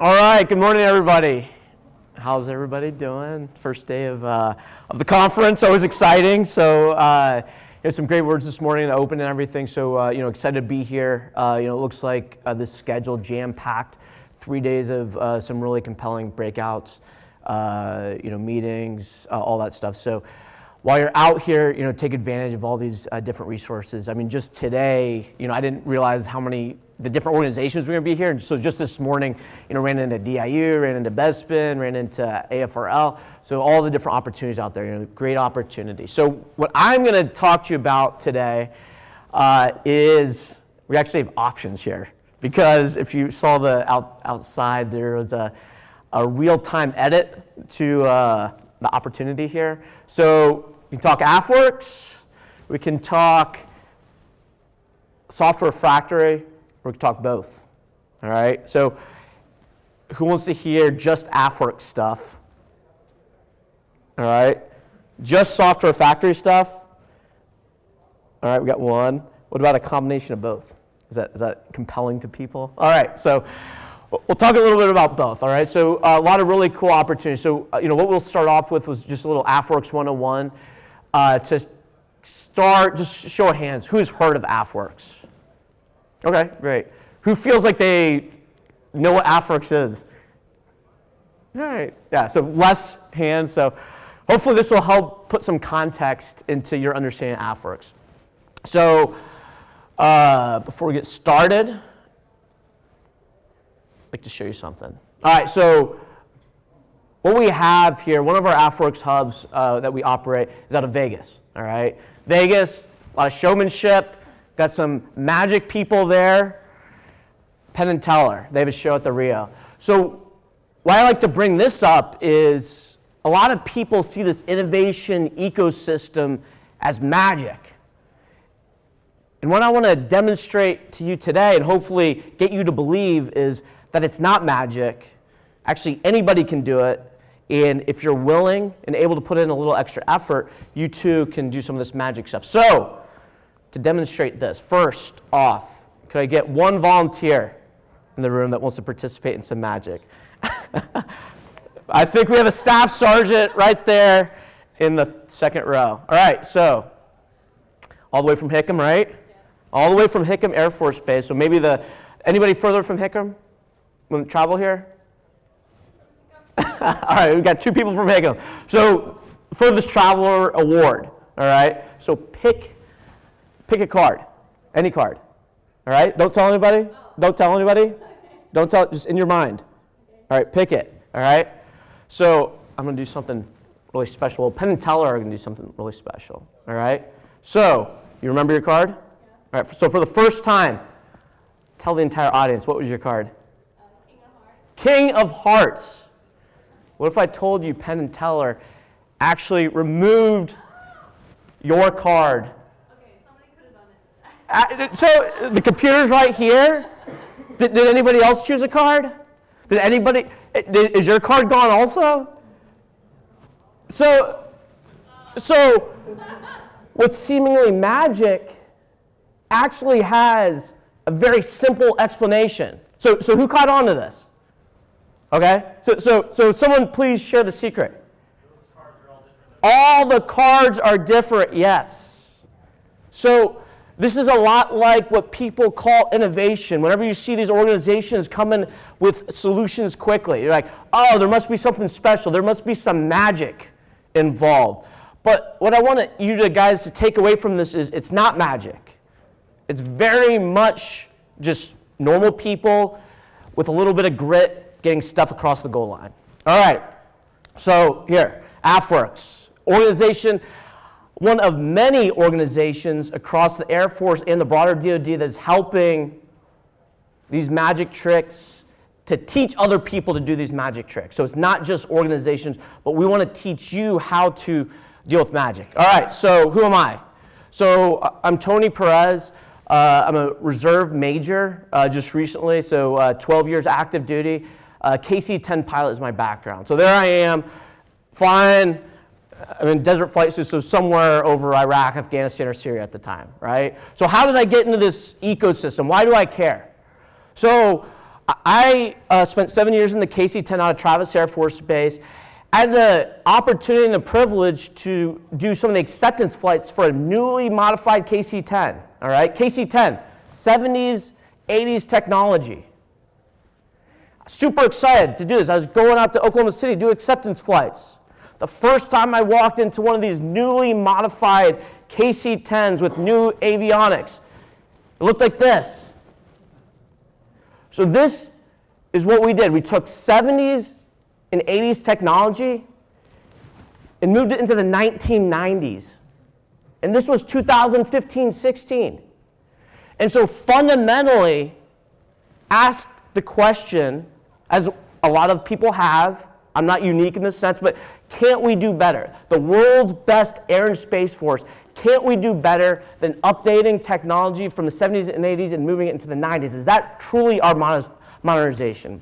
All right, good morning, everybody. How's everybody doing? First day of, uh, of the conference, always exciting. So, uh, you know, some great words this morning, the open and everything. So, uh, you know, excited to be here. Uh, you know, it looks like uh, this schedule jam-packed, three days of uh, some really compelling breakouts, you know, meetings, all that stuff. So, while you're out here, you know, take advantage of all these different resources. I mean, just today, you know, I didn't realize how many the different organizations were going to be here. And so just this morning, you know, ran into DIU, ran into Bespin, ran into AFRL. So all the different opportunities out there, you know, great opportunity. So what I'm going to talk to you about today uh, is we actually have options here because if you saw the out, outside, there was a, a real-time edit to uh, the opportunity here. So we can talk AFWERX, we can talk software factory, going to talk both. All right? So, who wants to hear just AFWERX stuff? All right? Just software factory stuff? All right, we got one. What about a combination of both? Is that, is that compelling to people? All right, so we'll talk a little bit about both. All right, so uh, a lot of really cool opportunities. So, uh, you know, what we'll start off with was just a little AFWERX 101 uh, to start, just show of hands. Who's heard of AFWERX? Okay, great. Who feels like they know what AFWERX is? All right, yeah, so less hands. So hopefully this will help put some context into your understanding of AFWERX. So uh, before we get started, I'd like to show you something. All right, so what we have here, one of our AFWERX hubs uh, that we operate is out of Vegas. All right, Vegas, a lot of showmanship, Got some magic people there. Penn and Teller, they have a show at the Rio. So why I like to bring this up is a lot of people see this innovation ecosystem as magic. And what I want to demonstrate to you today and hopefully get you to believe is that it's not magic. Actually, anybody can do it. And if you're willing and able to put in a little extra effort, you too can do some of this magic stuff. So, to demonstrate this. First off, could I get one volunteer in the room that wants to participate in some magic? I think we have a staff sergeant right there in the second row. All right, so all the way from Hickam, right? All the way from Hickam Air Force Base. So maybe the anybody further from Hickam? To travel here? all right, we've got two people from Hickam. So furthest traveler award. All right. So pick Pick a card, any card. All right? Don't tell anybody. Don't tell anybody. Don't tell, just in your mind. All right, pick it. All right? So I'm going to do something really special. Well, Penn and Teller are going to do something really special. All right? So, you remember your card? All right, so for the first time, tell the entire audience what was your card? Uh, King of Hearts. King of Hearts. What if I told you Penn and Teller actually removed your card Uh, so the computer's right here. Did, did, anybody else choose a card? Did anybody, did, is your card gone also? So, so what's seemingly magic actually has a very simple explanation. So, so who caught on to this? Okay? So, so, so someone please share the secret. all the cards are different, yes. So this is a lot like what people call innovation. Whenever you see these organizations coming with solutions quickly, you're like, oh, there must be something special. There must be some magic involved. But what I want you to, guys to take away from this is it's not magic. It's very much just normal people with a little bit of grit getting stuff across the goal line. All right. So here, AFWERX, organization one of many organizations across the Air Force and the broader DoD that's helping these magic tricks to teach other people to do these magic tricks. So it's not just organizations, but we want to teach you how to deal with magic. All right, so who am I? So uh, I'm Tony Perez. Uh, I'm a reserve major uh, just recently, so uh, 12 years active duty. Uh, KC-10 pilot is my background. So there I am, flying I mean, desert flight suits, so somewhere over Iraq, Afghanistan, or Syria at the time, right? So how did I get into this ecosystem? Why do I care? So I uh, spent seven years in the KC-10 out of Travis Air Force Base. I had the opportunity and the privilege to do some of the acceptance flights for a newly modified KC-10. All right, KC-10, 70s, 80s technology. Super excited to do this. I was going out to Oklahoma City to do acceptance flights. The first time I walked into one of these newly modified KC-10s with new avionics, it looked like this. So this is what we did. We took 70s and 80s technology and moved it into the 1990s. And this was 2015 16. And so fundamentally, asked the question, as a lot of people have, I'm not unique in this sense, but can't we do better? The world's best air and space force, can't we do better than updating technology from the 70s and 80s and moving it into the 90s? Is that truly our modernization?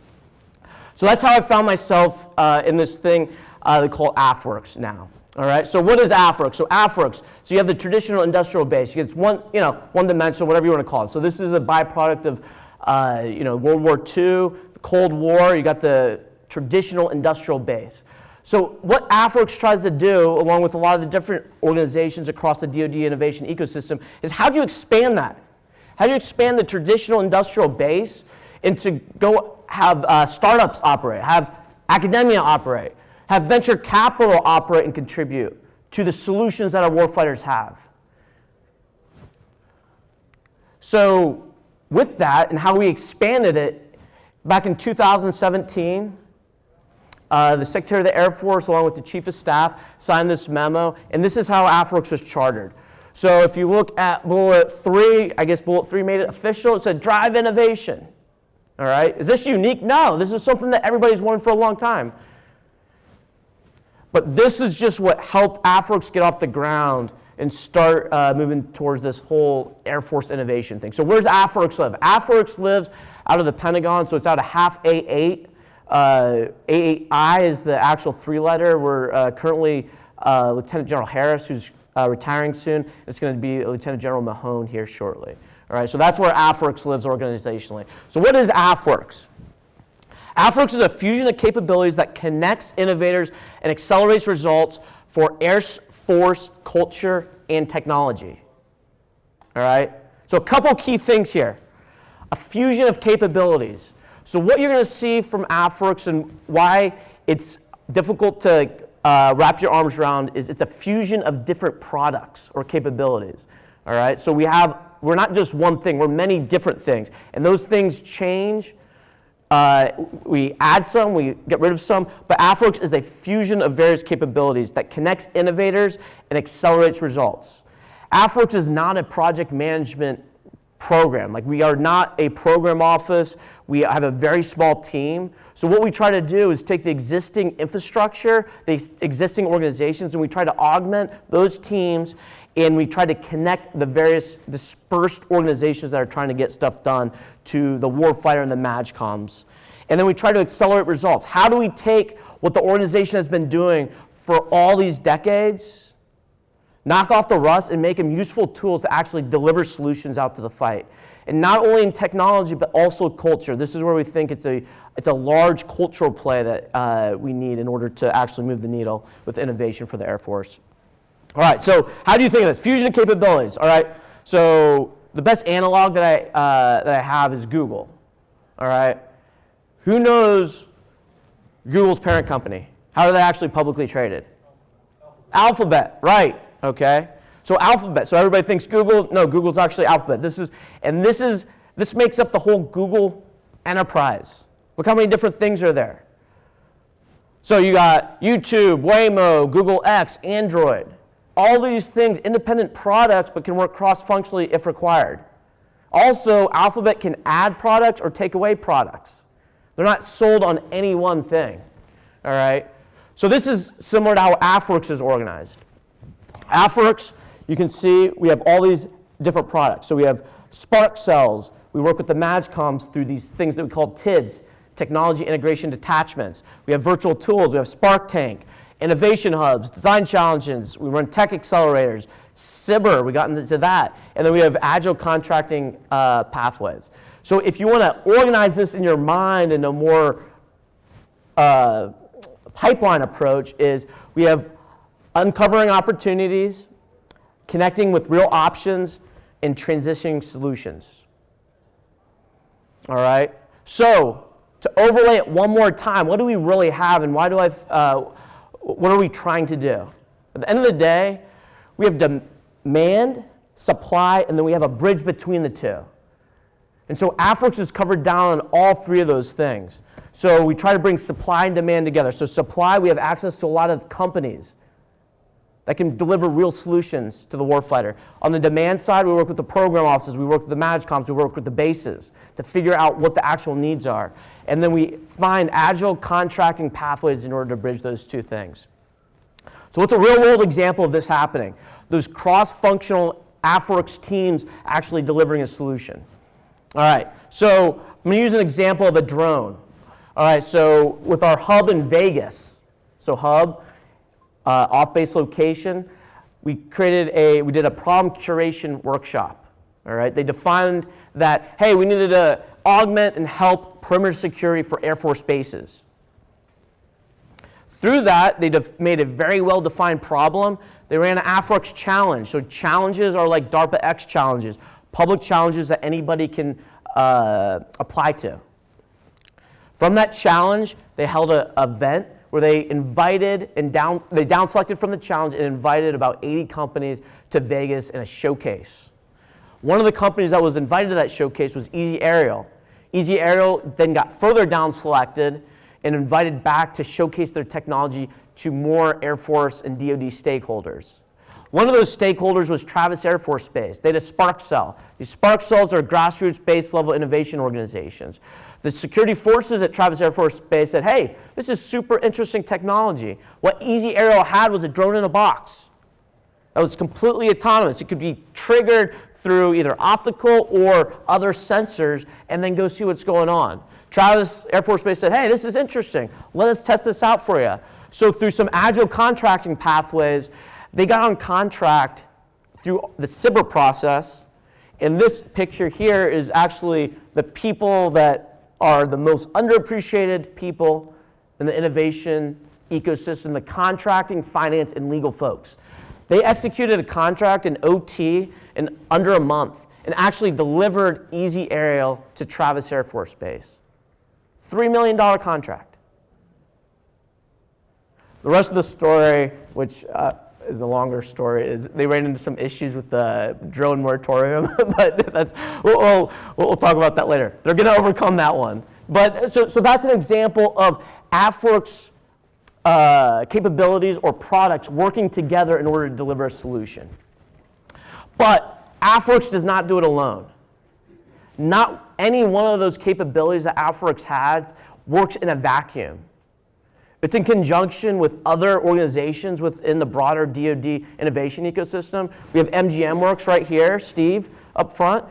So that's how I found myself uh, in this thing uh, they call AFWERX now. All right, so what is AFWERX? So AFWERX, so you have the traditional industrial base. It's one, you know, one dimensional, whatever you want to call it. So this is a byproduct of, uh, you know, World War II, the Cold War. You got the traditional industrial base. So what AFWERX tries to do, along with a lot of the different organizations across the DoD innovation ecosystem, is how do you expand that? How do you expand the traditional industrial base into go have uh, startups operate, have academia operate, have venture capital operate and contribute to the solutions that our warfighters have. So with that and how we expanded it, back in 2017, uh, the Secretary of the Air Force, along with the Chief of Staff, signed this memo, and this is how AFWERX was chartered. So if you look at bullet three, I guess bullet three made it official. It said drive innovation. All right, is this unique? No, this is something that everybody's wanted for a long time. But this is just what helped AFWERX get off the ground and start uh, moving towards this whole Air Force innovation thing. So where's AFWERX live? AFWERX lives out of the Pentagon, so it's out of HAF A8. Uh, A8I is the actual three letter. We're uh, currently uh, Lieutenant General Harris, who's uh, retiring soon. It's going to be Lieutenant General Nahom here shortly. All right, so that's where AFWERX lives organizationally. So what is AFWERX? AFWERX is a fusion of capabilities that connects innovators and accelerates results for Air Force culture and technology. All right? So a couple key things here. A fusion of capabilities. So what you're going to see from AFWERX and why it's difficult to uh, wrap your arms around is it's a fusion of different products or capabilities. All right? So we have we're not just one thing, we're many different things. And those things change. Uh, we add some, we get rid of some, but AFWERX is a fusion of various capabilities that connects innovators and accelerates results. AFWERX is not a project management program. Like we are not a program office. We have a very small team. So what we try to do is take the existing infrastructure, the existing organizations, and we try to augment those teams and we try to connect the various dispersed organizations that are trying to get stuff done to the warfighter and the MAJCOMs. And then we try to accelerate results. How do we take what the organization has been doing for all these decades, knock off the rust, and make them useful tools to actually deliver solutions out to the fight? And not only in technology, but also culture. This is where we think it's a, it's a large cultural play that uh, we need in order to actually move the needle with innovation for the Air Force. All right, so how do you think of this? Fusion of capabilities, all right? So the best analog that I, uh, that I have is Google, all right? Who knows Google's parent company? How are they actually publicly traded? Alphabet, right, okay. So Alphabet, so everybody thinks Google, no, Google's actually Alphabet. This is, and this is, this makes up the whole Google enterprise. Look how many different things are there. So you got YouTube, Waymo, Google X, Android all these things, independent products, but can work cross-functionally if required. Also, Alphabet can add products or take away products. They're not sold on any one thing. All right? So this is similar to how AFWERX is organized. AFWERX, you can see we have all these different products. So we have Spark cells. We work with the MAJCOMs through these things that we call TIDs, technology integration detachments. We have virtual tools. We have Spark Tank innovation hubs, design challenges, we run tech accelerators, SBIR, we got into that, and then we have agile contracting uh, pathways. So if you want to organize this in your mind in a more uh, pipeline approach, is we have uncovering opportunities, connecting with real options, and transitioning solutions. All right. So to overlay it one more time, what do we really have, and why do I? Uh, what are we trying to do? At the end of the day, we have demand, supply, and then we have a bridge between the two. And so AFWERX is covered down on all three of those things. So we try to bring supply and demand together. So supply, we have access to a lot of companies that can deliver real solutions to the warfighter. On the demand side, we work with the program offices, we work with the MAJCOMs, we work with the bases to figure out what the actual needs are. And then we find agile contracting pathways in order to bridge those two things. So what's a real world example of this happening? Those cross-functional AFWERX teams actually delivering a solution. All right, so I'm to use an example of a drone. All right, so with our hub in Vegas, so hub, uh, off-base location, we created a, we did a problem curation workshop. All right, they defined that, hey, we needed to augment and help perimeter security for Air Force bases. Through that, they made a very well-defined problem. They ran an AFWERX challenge. So challenges are like DARPA X challenges, public challenges that anybody can uh, apply to. From that challenge, they held an event where they invited and down, they down selected from the challenge and invited about 80 companies to Vegas in a showcase. One of the companies that was invited to that showcase was Easy Aerial. Easy Aerial then got further down selected and invited back to showcase their technology to more Air Force and DoD stakeholders. One of those stakeholders was Travis Air Force Base. They had a Spark Cell. These Spark Cells are grassroots base level innovation organizations. The security forces at Travis Air Force Base said, hey, this is super interesting technology. What Easy Aerial had was a drone in a box. That was completely autonomous. It could be triggered through either optical or other sensors and then go see what's going on. Travis Air Force Base said, hey, this is interesting. Let us test this out for you. So through some agile contracting pathways, they got on contract through the SBIR process. And this picture here is actually the people that are the most underappreciated people in the innovation ecosystem, the contracting, finance, and legal folks. They executed a contract in OT in under a month and actually delivered Easy Aerial to Travis Air Force Base. $3 million contract. The rest of the story, which uh, is a longer story, is they ran into some issues with the drone moratorium, but that's, we'll, we'll, we'll, talk about that later. They're going to overcome that one. But so, so that's an example of AFWERX uh, capabilities or products working together in order to deliver a solution. But AFWERX does not do it alone. Not any one of those capabilities that AFWERX has works in a vacuum. It's in conjunction with other organizations within the broader DoD innovation ecosystem. We have MGMWERX right here, Steve, up front.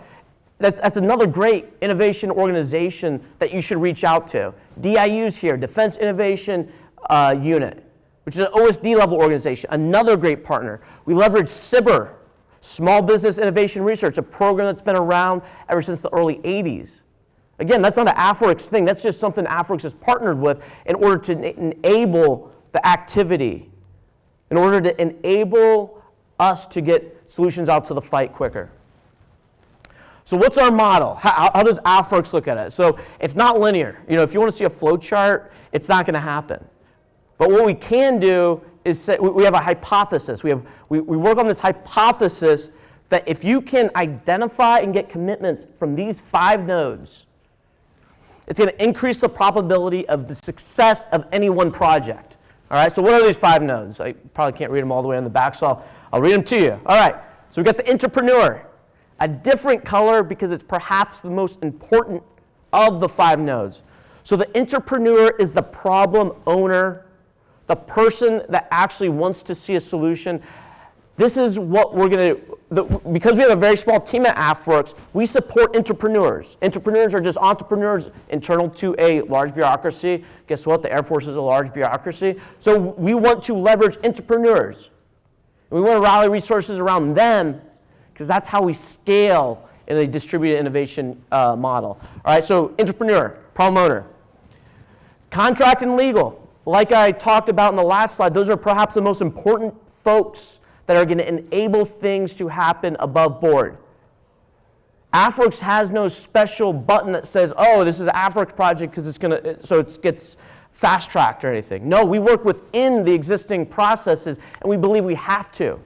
That's, that's another great innovation organization that you should reach out to. DIU's here, Defense Innovation uh, Unit, which is an OSD level organization, another great partner. We leverage SBIR, Small Business Innovation Research, a program that's been around ever since the early 80s. Again, that's not an AFWERX thing. That's just something AFWERX has partnered with in order to enable the activity, in order to enable us to get solutions out to the fight quicker. So what's our model? How, how does AFWERX look at it? So it's not linear. You know, if you want to see a flow chart, it's not going to happen. But what we can do is say, we have a hypothesis. We, have, we, we work on this hypothesis that if you can identify and get commitments from these five nodes, it's going to increase the probability of the success of any one project. All right, so what are these five nodes? I probably can't read them all the way on the back, so I'll, I'll read them to you. All right, so we've got the entrepreneur, a different color because it's perhaps the most important of the five nodes. So the entrepreneur is the problem owner the person that actually wants to see a solution. This is what we're going to, because we have a very small team at AFWERX, we support entrepreneurs. Entrepreneurs are just entrepreneurs internal to a large bureaucracy. Guess what? The Air Force is a large bureaucracy. So we want to leverage entrepreneurs. We want to rally resources around them because that's how we scale in a distributed innovation uh, model. All right, so entrepreneur, problem owner. Contract and legal. Like I talked about in the last slide, those are perhaps the most important folks that are going to enable things to happen above board. AFWERX has no special button that says, oh, this is an AFWERX project because it's going to, so it gets fast tracked or anything. No, we work within the existing processes and we believe we have to.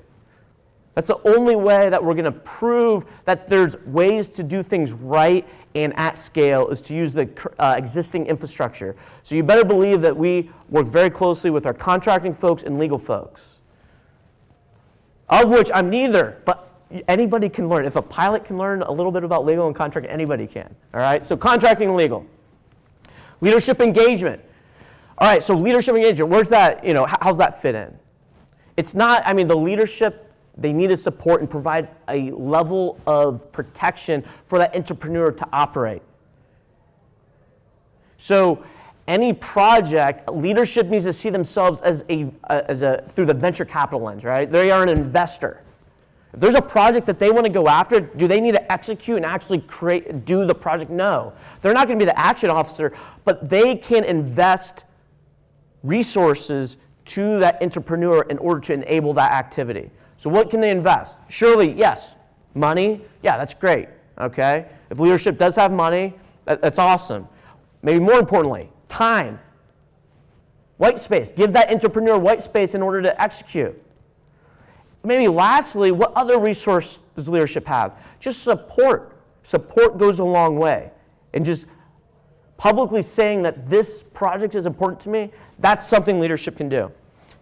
That's the only way that we're going to prove that there's ways to do things right and at scale is to use the uh, existing infrastructure. So you better believe that we work very closely with our contracting folks and legal folks. Of which I'm neither, but anybody can learn. If a pilot can learn a little bit about legal and contract, anybody can. All right, so contracting legal. Leadership engagement. All right, so leadership engagement, where's that, you know, how's that fit in? It's not, I mean, the leadership, they need to support and provide a level of protection for that entrepreneur to operate. So any project, leadership needs to see themselves as a, uh, as a, through the venture capital lens, right? They are an investor. If there's a project that they want to go after, do they need to execute and actually create, do the project? No. They're not going to be the action officer, but they can invest resources to that entrepreneur in order to enable that activity. So what can they invest? Surely, yes, money. Yeah, that's great. Okay. If leadership does have money, that, that's awesome. Maybe more importantly, time. White space. Give that entrepreneur white space in order to execute. Maybe lastly, what other resource does leadership have? Just support. Support goes a long way. And just publicly saying that this project is important to me, that's something leadership can do.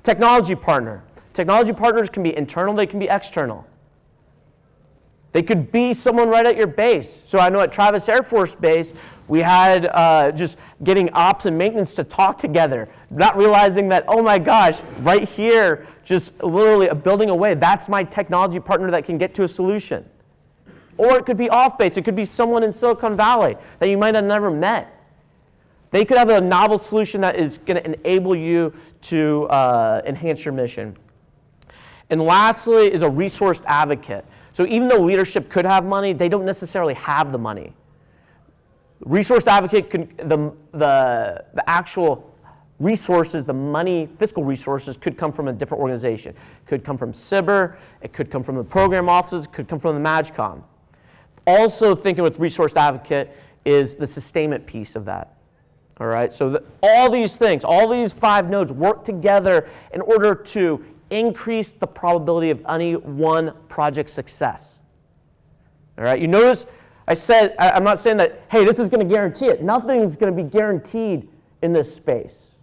Technology partner. Technology partners can be internal, they can be external. They could be someone right at your base. So I know at Travis Air Force Base, we had uh, just getting ops and maintenance to talk together, not realizing that, oh my gosh, right here, just literally a building away, that's my technology partner that can get to a solution. Or it could be off base, it could be someone in Silicon Valley that you might have never met. They could have a novel solution that is going to enable you to uh, enhance your mission. And lastly is a resourced advocate. So even though leadership could have money, they don't necessarily have the money. Resource advocate, can, the, the, the actual resources, the money, fiscal resources could come from a different organization. Could come from SBIR, it could come from the program offices, it could come from the MAJCOM. Also thinking with resource advocate is the sustainment piece of that. All right, so the, all these things, all these five nodes work together in order to increase the probability of any one project success. All right, you notice I said, I'm not saying that, hey, this is going to guarantee it. Nothing is going to be guaranteed in this space.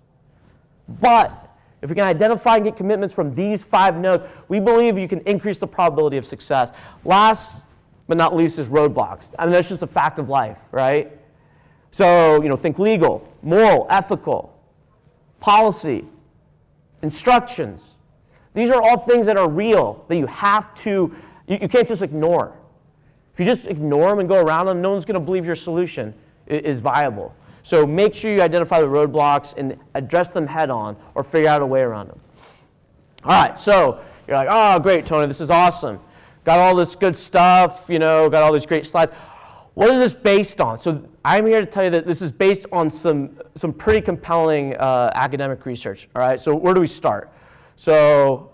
But if we can identify and get commitments from these five nodes, we believe you can increase the probability of success. Last but not least is roadblocks. I mean, that's just a fact of life, right? So, you know, think legal, moral, ethical, policy, instructions. These are all things that are real that you have to, you, you can't just ignore. If you just ignore them and go around them, no one's going to believe your solution is viable. So make sure you identify the roadblocks and address them head on or figure out a way around them. All right, so you're like, oh, great, Tony, this is awesome. Got all this good stuff, you know, got all these great slides. What is this based on? So I'm here to tell you that this is based on some, some pretty compelling uh, academic research. All right, so where do we start? So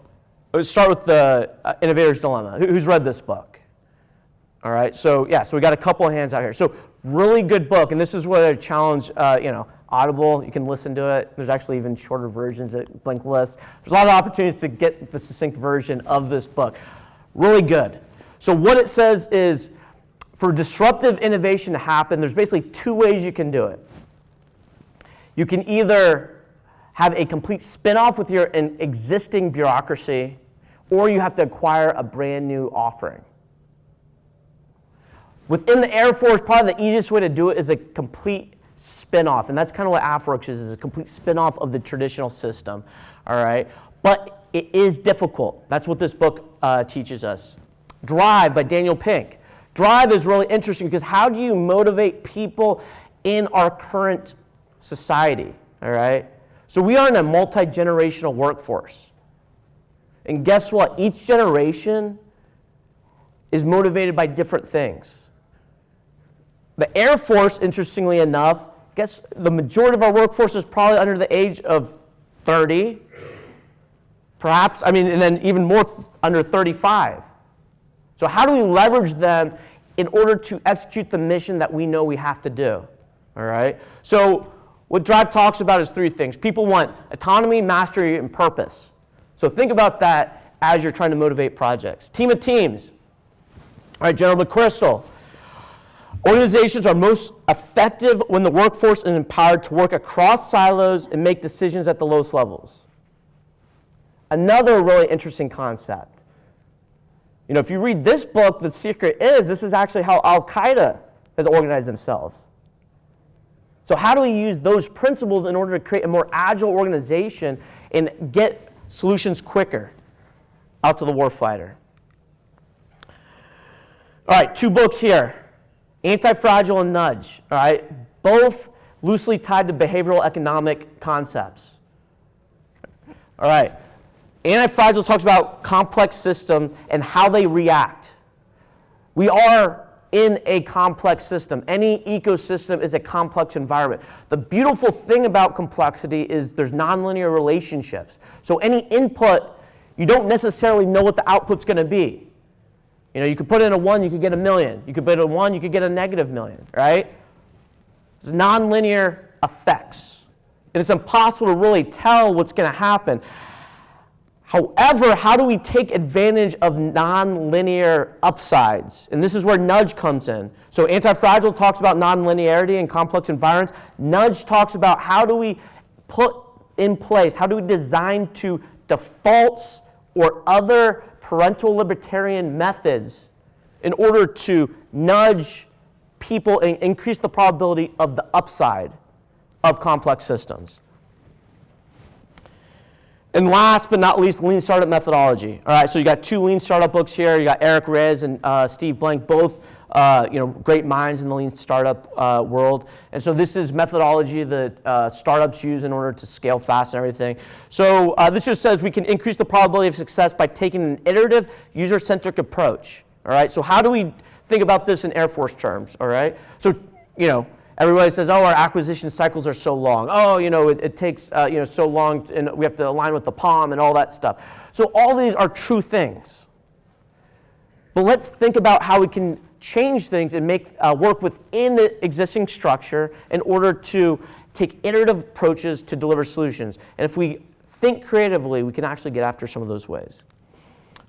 let's start with the uh, Innovator's Dilemma. Who's read this book? All right, so yeah, so we got a couple of hands out here. So really good book, and this is what I challenge, uh, you know, Audible, you can listen to it. There's actually even shorter versions at Blinkist. There's a lot of opportunities to get the succinct version of this book. Really good. So what it says is, for disruptive innovation to happen, there's basically two ways you can do it. You can either have a complete spin-off with your existing bureaucracy, or you have to acquire a brand new offering. Within the Air Force, probably the easiest way to do it is a complete spin-off, and that's kind of what AFWERX is, is a complete spin-off of the traditional system, all right? But it is difficult. That's what this book uh, teaches us. Drive by Daniel Pink. Drive is really interesting because how do you motivate people in our current society, all right? So we are in a multi-generational workforce. And guess what? Each generation is motivated by different things. The Air Force, interestingly enough, guess the majority of our workforce is probably under the age of 30, perhaps, I mean, and then even more th- under 35. So, how do we leverage them in order to execute the mission that we know we have to do? All right? So, what Drive talks about is three things. People want autonomy, mastery, and purpose. So, think about that as you're trying to motivate projects. Team of teams. All right, General McChrystal. Organizations are most effective when the workforce is empowered to work across silos and make decisions at the lowest levels. Another really interesting concept. You know, if you read this book, the secret is this is actually how Al Qaeda has organized themselves. So, how do we use those principles in order to create a more agile organization and get solutions quicker out to the warfighter? All right, two books here Anti-Fragile and Nudge. All right, both loosely tied to behavioral economic concepts. All right, Anti-Fragile talks about complex systems and how they react. We are in a complex system. Any ecosystem is a complex environment. The beautiful thing about complexity is there's nonlinear relationships. So any input, you don't necessarily know what the output's going to be. You know, you could put in a one, you could get a million. You could put in a one, you could get a negative million, right? It's nonlinear effects. And it's impossible to really tell what's going to happen. However, how do we take advantage of nonlinear upsides? And this is where nudge comes in. So anti-fragile talks about nonlinearity in complex environments. Nudge talks about how do we put in place, how do we design to defaults or other parental libertarian methods in order to nudge people and increase the probability of the upside of complex systems. And last but not least, lean startup methodology. All right, so you got two lean startup books here. You got Eric Ries and uh, Steve Blank, both uh, you know great minds in the lean startup uh, world. And so this is methodology that uh, startups use in order to scale fast and everything. So uh, this just says we can increase the probability of success by taking an iterative, user-centric approach. All right, so how do we think about this in Air Force terms? All right, so you know Everybody says, oh, our acquisition cycles are so long. Oh, you know, it, it takes, uh, you know, so long, and we have to align with the POM and all that stuff. So all these are true things. But let's think about how we can change things and make uh, work within the existing structure in order to take iterative approaches to deliver solutions. And if we think creatively, we can actually get after some of those ways.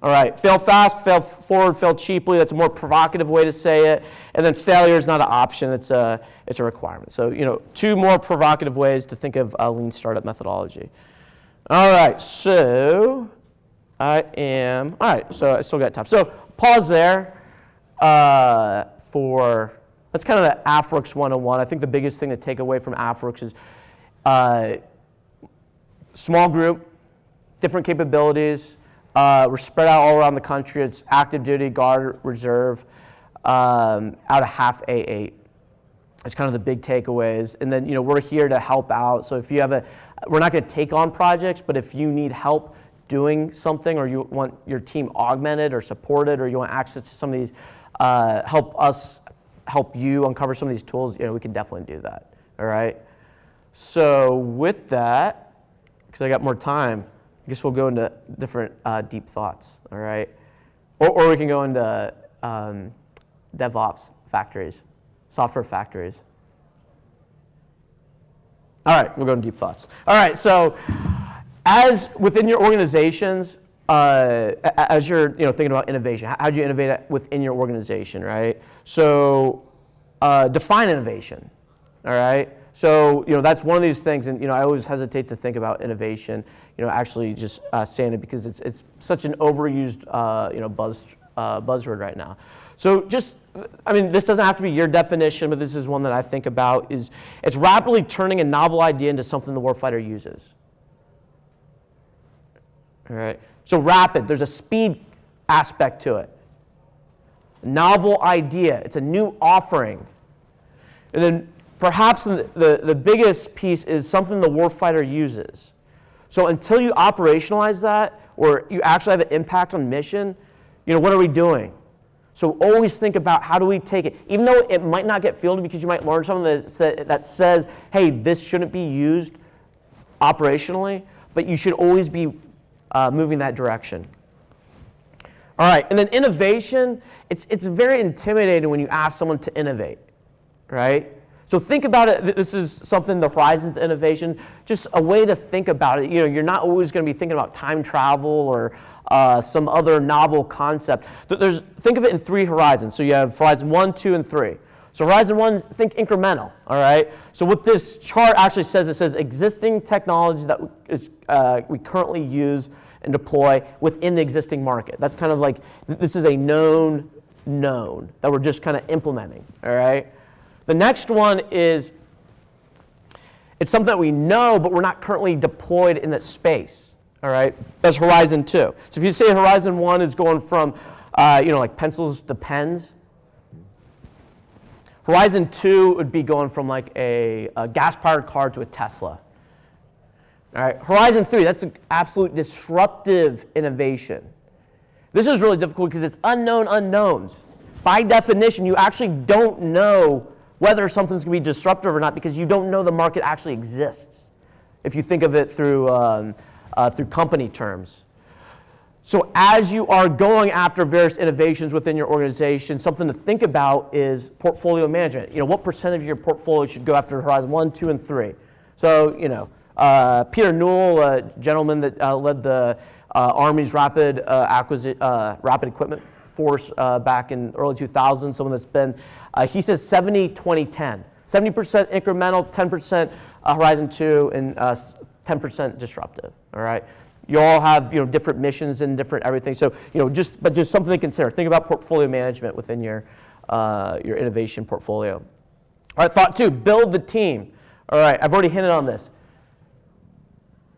All right, fail fast, fail forward, fail cheaply. That's a more provocative way to say it. And then failure is not an option, it's a, it's a requirement. So, you know, two more provocative ways to think of a lean startup methodology. All right, so I am, all right, so I still got time. So pause there uh, for, that's kind of the AFWERX 101. I think the biggest thing to take away from AFWERX is uh, small group, different capabilities, uh, we're spread out all around the country. It's active duty, guard, reserve, um, out of HAF A8. It's kind of the big takeaways. And then, you know, we're here to help out. So if you have a, we're not going to take on projects, but if you need help doing something or you want your team augmented or supported or you want access to some of these, uh, help us help you uncover some of these tools, you know, we can definitely do that. All right. So with that, because I got more time, I guess we'll go into different uh, deep thoughts, all right? Or, or we can go into um, DevOps factories, software factories. All right, we'll go into deep thoughts. All right, so as within your organizations, uh, as you're you know, thinking about innovation, how do you innovate within your organization, right? So uh, define innovation, all right? So you know that's one of these things, and you know I always hesitate to think about innovation. You know, actually just uh, saying it because it's it's such an overused uh, you know buzz uh, buzzword right now. So just I mean this doesn't have to be your definition, but this is one that I think about. Is it's rapidly turning a novel idea into something the warfighter uses. All right. So rapid. There's a speed aspect to it. Novel idea. It's a new offering. And then perhaps the, the, the biggest piece is something the warfighter uses. So until you operationalize that, or you actually have an impact on mission, you know, what are we doing? So always think about how do we take it, even though it might not get fielded because you might learn something that, that says, hey, this shouldn't be used operationally, but you should always be uh, moving that direction. All right, and then innovation, it's, it's very intimidating when you ask someone to innovate, right? So think about it. This is something the Horizons innovation, just a way to think about it. You know, you're not always going to be thinking about time travel or uh, some other novel concept. There's, think of it in three horizons. So you have Horizon one, two, and three. So Horizon one, think incremental. All right. So what this chart actually says, it says existing technology that is, uh, we currently use and deploy within the existing market. That's kind of like this is a known known that we're just kind of implementing. All right. The next one is it's something that we know, but we're not currently deployed in that space. All right, that's Horizon Two. So if you say Horizon One is going from, uh, you know, like pencils to pens, Horizon Two would be going from like a, a gas-powered car to a Tesla. All right, Horizon Three, that's an absolute disruptive innovation. This is really difficult because it's unknown unknowns. By definition, you actually don't know whether something's going to be disruptive or not because you don't know the market actually exists. If you think of it through, um, uh, through company terms. So as you are going after various innovations within your organization, something to think about is portfolio management. You know, what percent of your portfolio should go after Horizon 1, 2, and 3? So, you know, uh, Peter Newell, a gentleman that uh, led the uh, Army's rapid, uh, uh, rapid equipment force uh, back in early 2000s, someone that's been, uh, he says 70, 20, 10. 70% incremental, 10% uh, Horizon 2, and uh, 10% disruptive, all right? You all have, you know, different missions and different everything. So, you know, just, but just something to consider. Think about portfolio management within your, uh, your innovation portfolio. All right, thought two, build the team. All right, I've already hinted on this.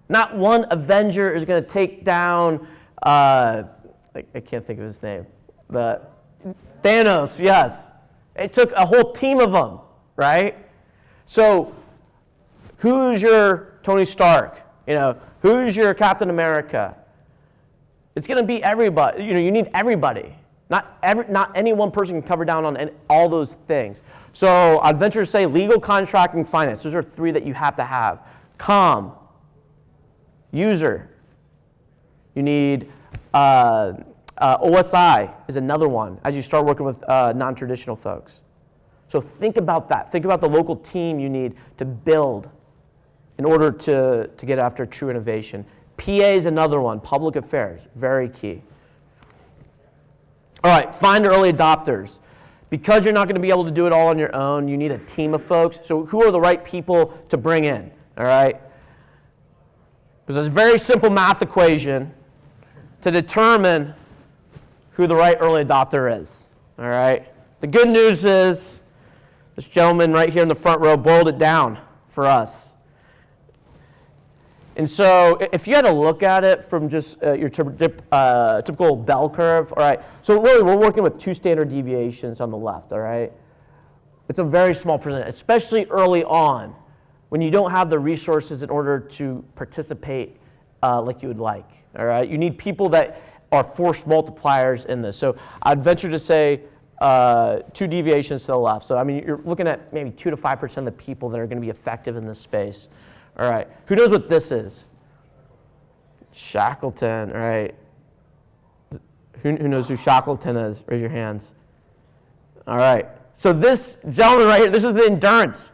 Not one Avenger is going to take down, uh, I, I can't think of his name, but Thanos, yes. It took a whole team of them, right? So, who's your Tony Stark? You know, who's your Captain America? It's going to be everybody. You know, you need everybody. Not every, not any one person can cover down on any, all those things. So I'd venture to say legal, contracting, finance. Those are three that you have to have. Com, user. You need uh, uh, OSI is another one as you start working with uh, non-traditional folks. So think about that. Think about the local team you need to build in order to, to get after true innovation. PA is another one, public affairs, very key. All right, find early adopters. Because you're not going to be able to do it all on your own, you need a team of folks. So, who are the right people to bring in? All right? There's a very simple math equation to determine who the right early adopter is. All right? The good news is this gentleman right here in the front row boiled it down for us. And so if you had to look at it from just uh, your uh, typical bell curve, all right, so really we're working with two standard deviations on the left, all right? It's a very small percentage, especially early on when you don't have the resources in order to participate uh, like you would like, all right? You need people that are force multipliers in this. So I'd venture to say uh, two deviations to the left. So I mean, you're looking at maybe two to 5% of the people that are going to be effective in this space. All right. Who knows what this is? Shackleton. All right. Who, who knows who Shackleton is? Raise your hands. All right. So this gentleman right here, this is the Endurance.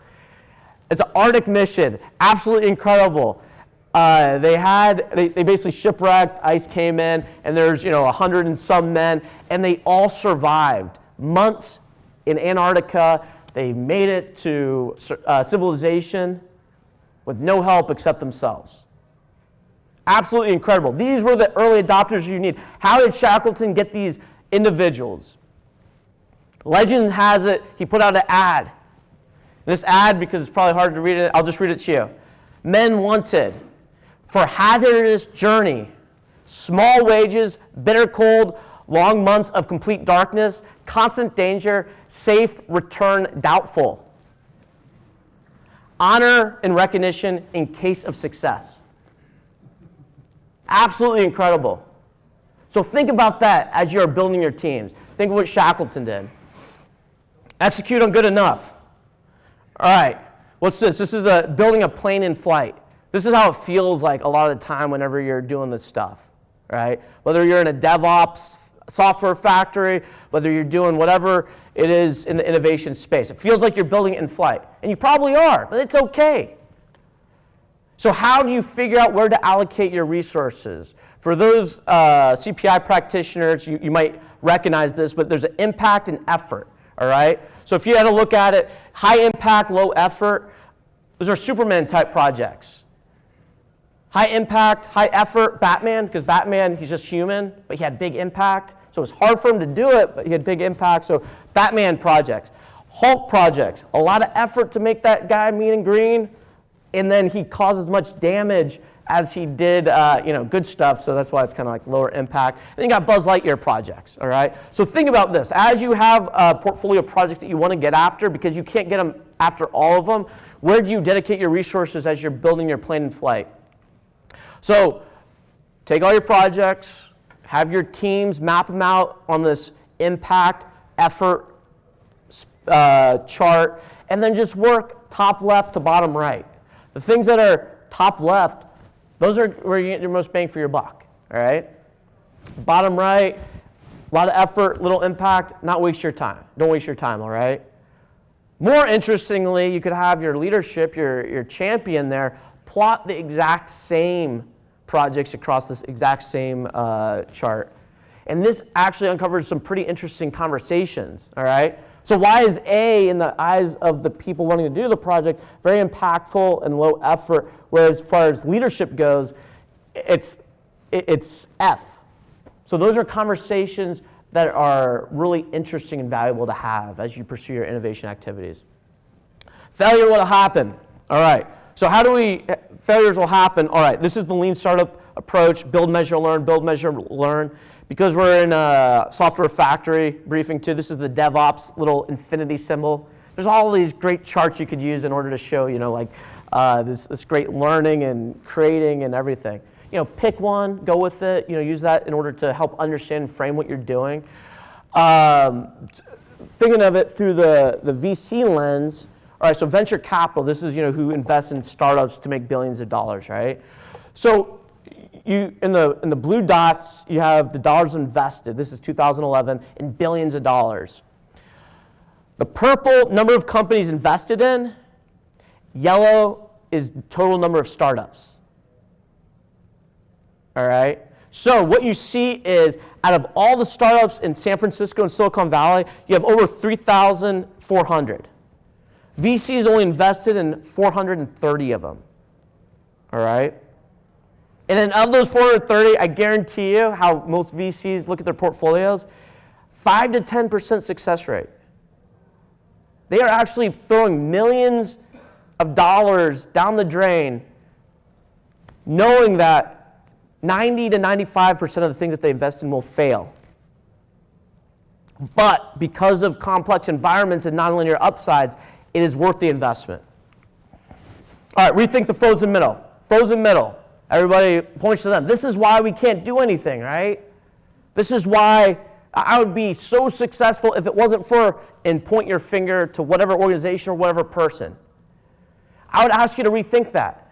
It's an Arctic mission. Absolutely incredible. Uh, they had they, they basically shipwrecked. Ice came in, and there's you know a hundred and some men, and they all survived months in Antarctica. They made it to uh, civilization with no help except themselves. Absolutely incredible. These were the early adopters you need. How did Shackleton get these individuals? Legend has it, he put out an ad. This ad, because it's probably hard to read it, I'll just read it to you. Men wanted for hazardous journey, small wages, bitter cold, long months of complete darkness, constant danger, safe return doubtful. Honor and recognition in case of success. Absolutely incredible. So think about that as you're building your teams. Think of what Shackleton did. Execute on good enough. All right, what's this? This is a, building a plane in flight. This is how it feels like a lot of the time whenever you're doing this stuff, right? Whether you're in a DevOps software factory, whether you're doing whatever it is in the innovation space. It feels like you're building it in flight. And you probably are, but it's okay. So, how do you figure out where to allocate your resources? For those uh, CPI practitioners, you, you might recognize this, but there's an impact and effort, all right? So, if you had to look at it, high impact, low effort, those are Superman type projects. High impact, high effort, Batman, because Batman, he's just human, but he had big impact. So it was hard for him to do it, but he had big impact. So Batman projects, Hulk projects, a lot of effort to make that guy mean and green, and then he causes much damage as he did, uh, you know, good stuff. So that's why it's kind of like lower impact. Then you got Buzz Lightyear projects. All right. So think about this: as you have a portfolio of projects that you want to get after, because you can't get them after all of them, where do you dedicate your resources as you're building your plane in flight? So take all your projects, have your teams map them out on this impact effort uh, chart, and then just work top left to bottom right. The things that are top left, those are where you get your most bang for your buck, all right? Bottom right, a lot of effort, little impact, not waste your time. Don't waste your time, all right? More interestingly, you could have your leadership, your, your champion there, plot the exact same projects across this exact same uh, chart. And this actually uncovers some pretty interesting conversations, all right? So why is A, in the eyes of the people wanting to do the project, very impactful and low effort, whereas as far as leadership goes, it's, it's F. So those are conversations that are really interesting and valuable to have as you pursue your innovation activities. Failure will happen. All right. So how do we, failures will happen. All right, this is the lean startup approach, build, measure, learn, build, measure, learn. Because we're in a software factory briefing too, this is the DevOps little infinity symbol. There's all these great charts you could use in order to show, you know, like uh, this, this great learning and creating and everything. You know, pick one, go with it, you know, use that in order to help understand and frame what you're doing. Um, thinking of it through the, the VC lens, all right, so venture capital, this is you know who invests in startups to make billions of dollars, right? So you in the in the blue dots, you have the dollars invested. This is 2011 in billions of dollars. The purple number of companies invested in, yellow is total number of startups. All right? So what you see is out of all the startups in San Francisco and Silicon Valley, you have over 3,400. VCs only invested in 430 of them. All right? And then of those 430, I guarantee you how most VCs look at their portfolios 5 to 10% success rate. They are actually throwing millions of dollars down the drain, knowing that 90 to 95% of the things that they invest in will fail. But because of complex environments and nonlinear upsides, it is worth the investment. All right, rethink the frozen middle. Frozen middle. Everybody points to them. This is why we can't do anything, right? This is why I would be so successful if it wasn't for, and point your finger to whatever organization or whatever person. I would ask you to rethink that.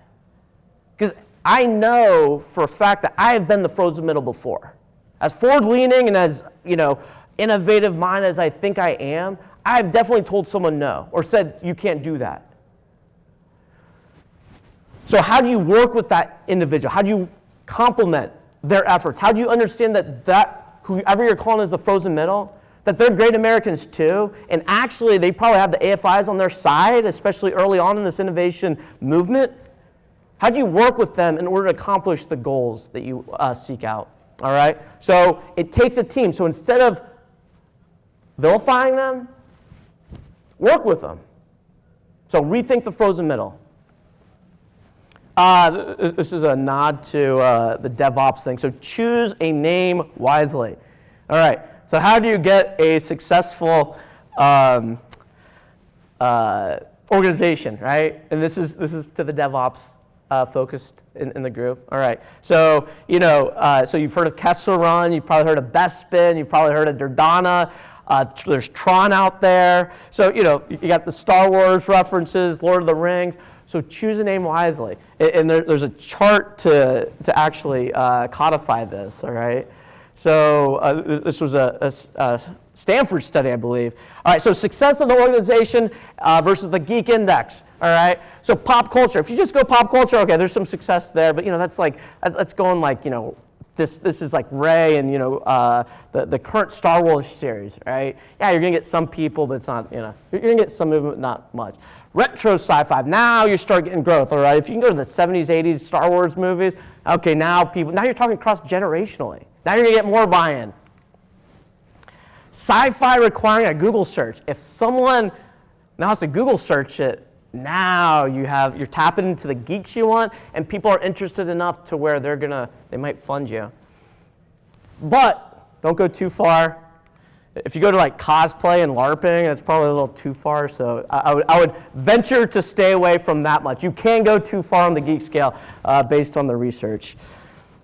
Because I know for a fact that I have been the frozen middle before. As forward leaning and as, you know, innovative mind as I think I am, I've definitely told someone no or said, you can't do that. So, how do you work with that individual? How do you complement their efforts? How do you understand that, that whoever you're calling is the frozen middle, that they're great Americans too, and actually they probably have the AFIs on their side, especially early on in this innovation movement? How do you work with them in order to accomplish the goals that you uh, seek out? All right? So, it takes a team. So, instead of vilifying them, Work with them. So rethink the frozen middle. Uh, this is a nod to uh, the DevOps thing. So choose a name wisely. All right. So how do you get a successful um, uh, organization, right? And this is this is to the DevOps uh, focused in, in the group? All right. So, you know, uh, so you've heard of Kessel Run, you've probably heard of Bespin, you've probably heard of Dardana. Uh, there's Tron out there. So, you know, you got the Star Wars references, Lord of the Rings. So choose a name wisely. And, there, there's a chart to, to actually uh, codify this, all right? So uh, this was a Stanford study, I believe. All right, so success of the organization uh, versus the geek index. All right, so pop culture. If you just go pop culture, okay, there's some success there, but you know that's like that's, that's going like you know this this is like Rey and you know uh, the the current Star Wars series, right? Yeah, you're gonna get some people, but it's not you know you're gonna get some movement, but not much. Retro sci-fi. Now you start getting growth. All right, if you can go to the 70s, 80s Star Wars movies, okay, now people now you're talking cross generationally. Now you're gonna get more buy-in. Sci-fi requiring a Google search. If someone now has to Google search it, now you have you're tapping into the geeks you want, and people are interested enough to where they're gonna they might fund you. But don't go too far. If you go to like cosplay and LARPing, that's probably a little too far. So I, I would, I would venture to stay away from that much. You can go too far on the geek scale uh, based on the research.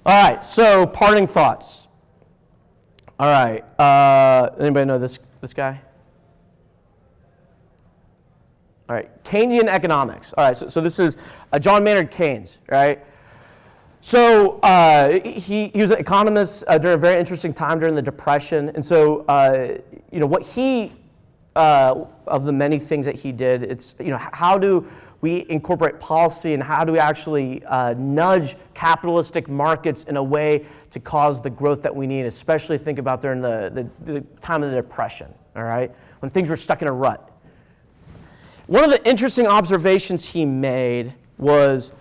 All right, so parting thoughts. All right, uh, anybody know this, this guy? All right, Keynesian economics. All right, so, so this is uh, John Maynard Keynes, right? So uh, he, he was an economist uh, during a very interesting time during the Depression. And so, uh, you know, what he, uh, of the many things that he did, it's, you know, how do we incorporate policy and how do we actually uh, nudge capitalistic markets in a way to cause the growth that we need, especially think about during the, the, the time of the Depression, all right? When things were stuck in a rut. One of the interesting observations he made was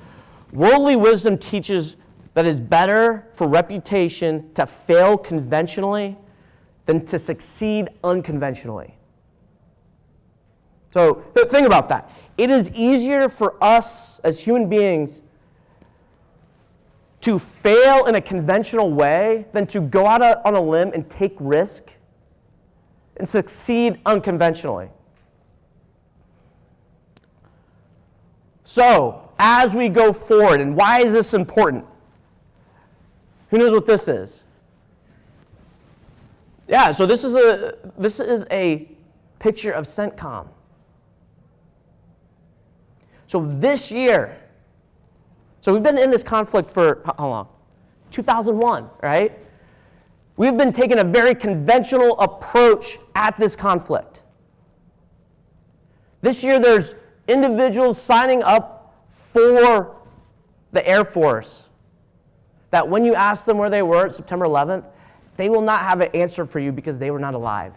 worldly wisdom teaches that it's better for reputation to fail conventionally than to succeed unconventionally. So th- think about that. It is easier for us as human beings to fail in a conventional way than to go out on a limb and take risk and succeed unconventionally. So, as we go forward, and why is this important? Who knows what this is? Yeah, so this is a this is a picture of CENTCOM. So this year, so we've been in this conflict for how long? 2001, right? We've been taking a very conventional approach at this conflict. This year, there's individuals signing up for the Air Force that when you ask them where they were at September 11th, they will not have an answer for you because they were not alive.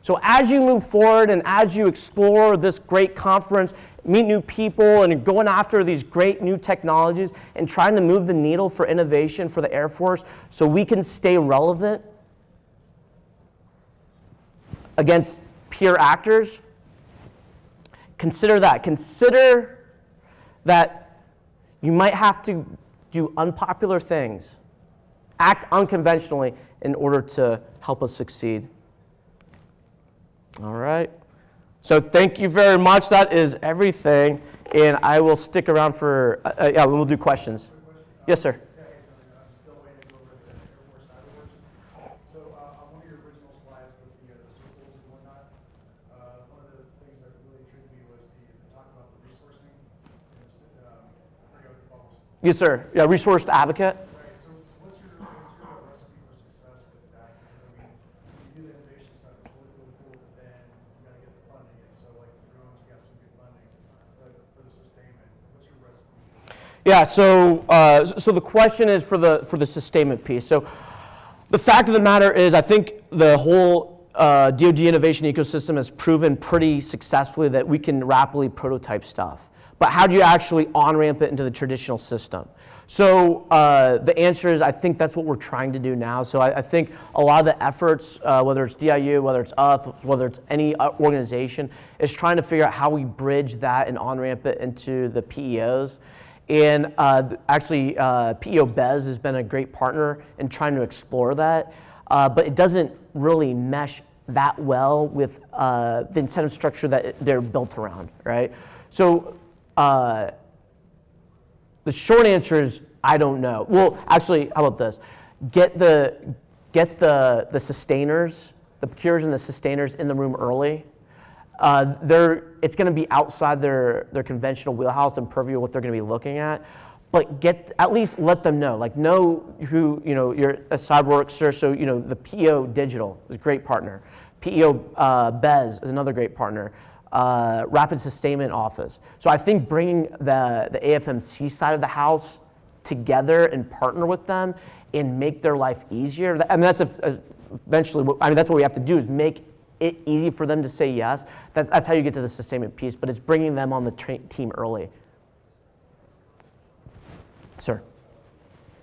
So, as you move forward and as you explore this great conference, meet new people, and going after these great new technologies and trying to move the needle for innovation for the Air Force so we can stay relevant against peer actors, consider that. Consider that you might have to do unpopular things, act unconventionally in order to help us succeed. All right. So thank you very much. That is everything. And I will stick around for, uh, uh, yeah, we'll do questions. Yes, sir. Yeah, hey, Tony, I'm Bill Wayne, I go over at the Air Force CyberWorx. So, uh, on one of your original slides with the, uh, the circles and whatnot, uh, one of the things that really intrigued me was the, the talk about the resourcing. and st- Um, I forget what you call it. Yes, sir. Yeah, resource advocate. Right, so, so what's your, what's your recipe for success with that? Because, I mean, you do the innovation stuff, it's really, really cool, but then you gotta get the funding. And so, like, the drones, you got some good funding, but for the sustainment, what's your recipe? Yeah, so, uh, so the question is for the, for the sustainment piece. So the fact of the matter is, I think the whole uh, DoD innovation ecosystem has proven pretty successfully that we can rapidly prototype stuff. But how do you actually on ramp it into the traditional system? So uh, the answer is, I think that's what we're trying to do now. So I, I think a lot of the efforts, uh, whether it's DIU, whether it's us, whether it's any uh, organization, is trying to figure out how we bridge that and on ramp it into the PEOs. And uh, actually, uh, PEO BES has been a great partner in trying to explore that, uh, but it doesn't really mesh that well with the incentive structure that they're built around, right? So uh, The short answer is I don't know. Well, actually, how about this? Get the get the the sustainers, the procurers and the sustainers in the room early. Uh, they're it's going to be outside their their conventional wheelhouse and purview of what they're going to be looking at. But get at least let them know, like know who you know your a or so you know the PEO Digital is a great partner. PEO uh, BES is another great partner uh, rapid sustainment office. So I think bringing the, the AFMC side of the house together and partner with them and make their life easier. I mean, that's a, a- eventually, what, I mean, that's what we have to do is make it easy for them to say yes. That's, that's how you get to the sustainment piece, but it's bringing them on the team early. Sir.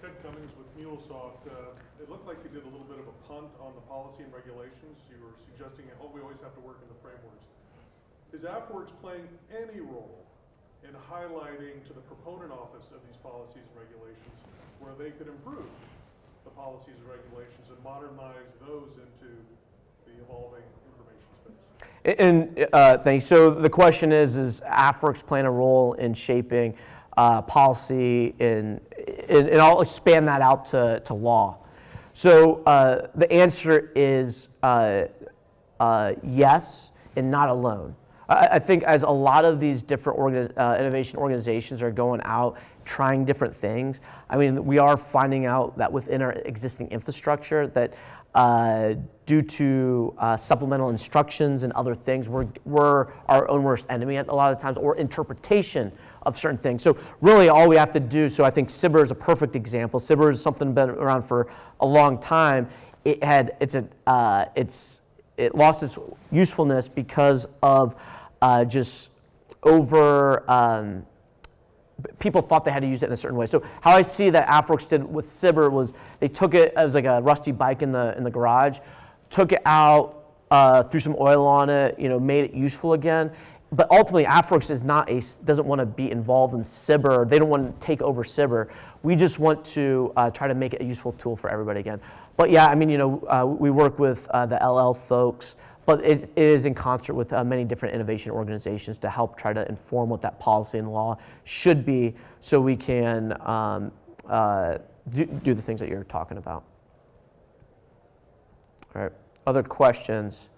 Ted Cummings with MuleSoft. Uh, It looked like you did a little bit of a punt on the policy and regulations. You were suggesting, oh, we always have to work in the frameworks. Is AFWERX playing any role in highlighting to the proponent office of these policies and regulations where they could improve the policies and regulations and modernize those into the evolving information space? And uh, thanks. So the question is: Is AFWERX playing a role in shaping uh, policy, and, and, and I'll expand that out to, to law. So uh, the answer is uh, uh, yes, and not alone. I, think as a lot of these different uh, innovation organizations are going out trying different things, I mean, we are finding out that within our existing infrastructure that uh, due to uh, supplemental instructions and other things, we're, we're our own worst enemy at a lot of times, or interpretation of certain things. So really, all we have to do. So I think SBIR is a perfect example. SBIR is something been around for a long time. It had it's a uh, it's it lost its usefulness because of uh, just over. Um, people thought they had to use it in a certain way. So how I see that AFWERX did with SBIR was they took it as like a rusty bike in the in the garage, took it out, uh, threw some oil on it, you know, made it useful again. But ultimately, AFWERX is not a doesn't want to be involved in SBIR. They don't want to take over SBIR. We just want to uh, try to make it a useful tool for everybody again. But yeah, I mean, you know, uh, we work with uh, the LL folks but it, it is in concert with uh, many different innovation organizations to help try to inform what that policy and law should be so we can um, uh, do, do the things that you're talking about. All right, other questions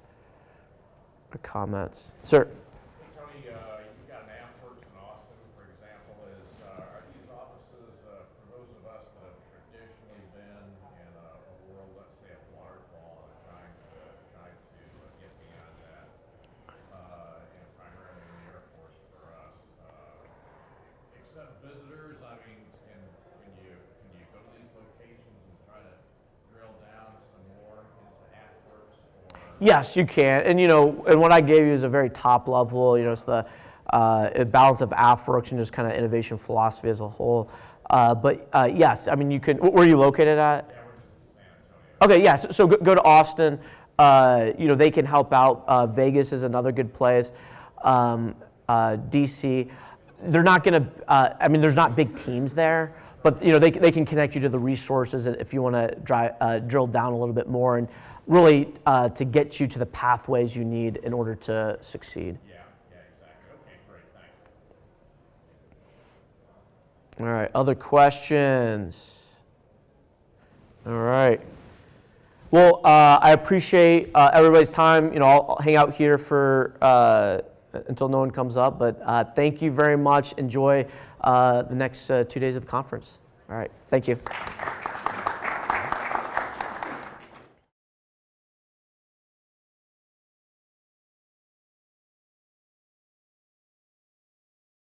or comments? Sir? Tony, uh, you've got an AmWorks in Austin, for example, is, uh, are these offices, uh, for those of us that have traditionally been in a, a world, let's say, of waterfall and trying to, trying to uh, get beyond that, uh, and primarily in the Air Force for us, uh, accept visitors, I mean, can, can you, can you go to these locations and try to drill down some more into AmWorks or? Yes, you can. And you know, and what I gave you is a very top level. You know, it's the uh, balance of AFWERX and just kind of innovation philosophy as a whole. Uh, but uh, yes, I mean, you can. Where are you located at? Okay, yeah. So, so go, go to Austin. Uh, you know, they can help out. Uh, Vegas is another good place. Um, uh, DC. They're not going to. Uh, I mean, there's not big teams there, but you know, they, they can connect you to the resources if you want to uh, drill down a little bit more and really uh, to get you to the pathways you need in order to succeed. Yeah, yeah, exactly. Okay, great, thanks. All right. Other questions? All right. Well, uh, I appreciate uh, everybody's time. You know, I'll, I'll hang out here for uh, until no one comes up. But uh, thank you very much. Enjoy the next uh, two days of the conference. All right. Thank you.